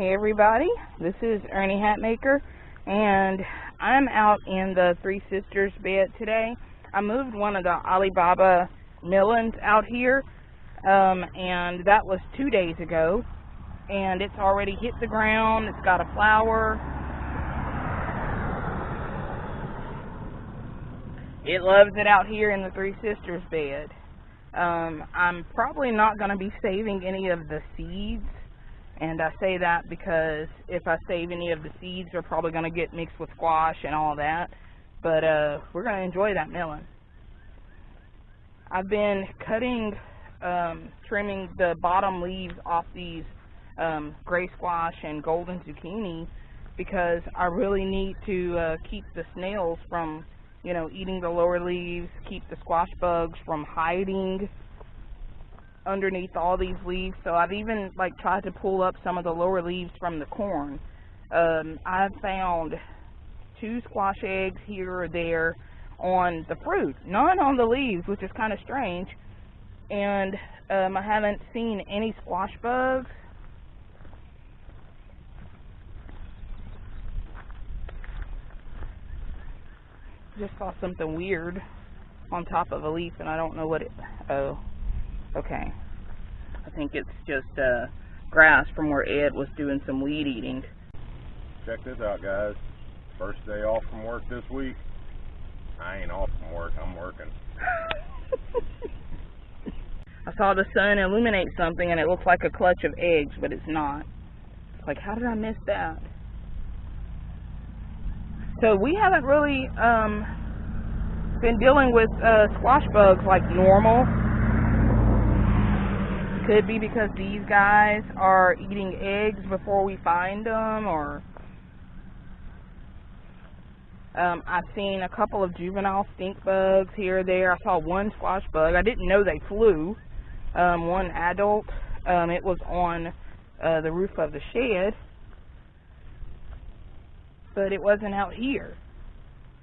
everybody. This is Ernie Hatmaker, and I'm out in the Three Sisters bed today. I moved one of the Ali Baba melons out here, um, and that was two days ago, and it's already hit the ground. It's got a flower. It loves it out here in the Three Sisters bed. Um, I'm probably not going to be saving any of the seeds and I say that because if I save any of the seeds, they're probably going to get mixed with squash and all that. But uh, we're going to enjoy that melon. I've been cutting, um, trimming the bottom leaves off these um, gray squash and golden zucchini because I really need to uh, keep the snails from, you know, eating the lower leaves, keep the squash bugs from hiding underneath all these leaves. So I've even like tried to pull up some of the lower leaves from the corn. Um, I've found two squash eggs here or there on the fruit, none on the leaves, which is kind of strange. And um, I haven't seen any squash bugs. Just saw something weird on top of a leaf, and I don't know what it. Oh, Okay. I think it's just uh, grass from where Ed was doing some weed eating. Check this out, guys. First day off from work this week. I ain't off from work. I'm working. I saw the sun illuminate something and it looks like a clutch of eggs, but it's not. It's like, how did I miss that? So we haven't really um, been dealing with uh, squash bugs like normal could be because these guys are eating eggs before we find them, or um, I've seen a couple of juvenile stink bugs here or there. I saw one squash bug. I didn't know they flew. Um, one adult. Um, it was on uh, the roof of the shed, but it wasn't out here.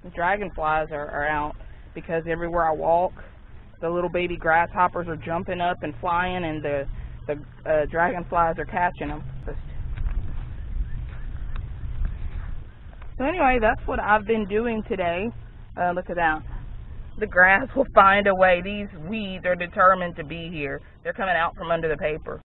The dragonflies are, are out because everywhere I walk, the little baby grasshoppers are jumping up and flying and the the uh, dragonflies are catching them. So anyway, that's what I've been doing today. Uh, look at that. The grass will find a way. These weeds are determined to be here. They're coming out from under the paper.